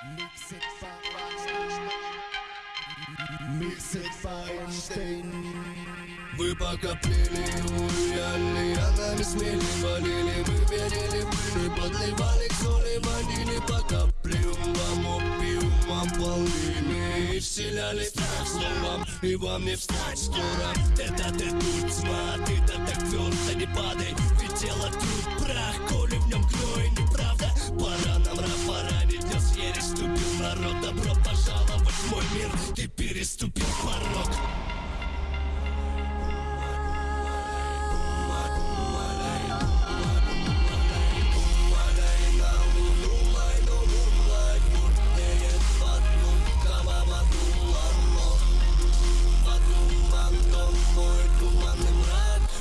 Mix it by Mix it by Einstein Вы пока пили, уяли, а нами смели, валили Мы верили, мы подливали к соли, ванили Пока плювам, опиумом полными И страх словом и вам не встать скоро Это ты тут, смотри, ты так мир Ты переступил порог.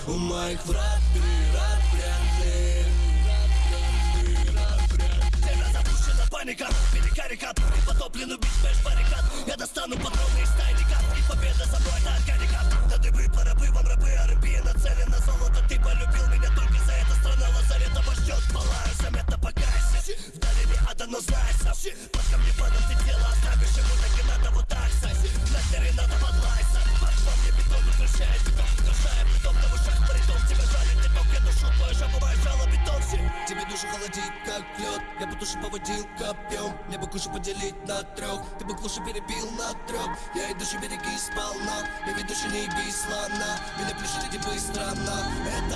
У моих врат пират вряд ли Тебя запущена паника. Перекарикат И потоплен убить меж баррикад. Я достану патроны из тайника И победа за мной на органика душу холодит, как лед. Я бы душу поводил копьем Мне бы кушу поделить на трех Ты бы клуши перебил на трех Я и душу береги сполна. Я ведущий не бей слона Меня плюши иди быстро, но Это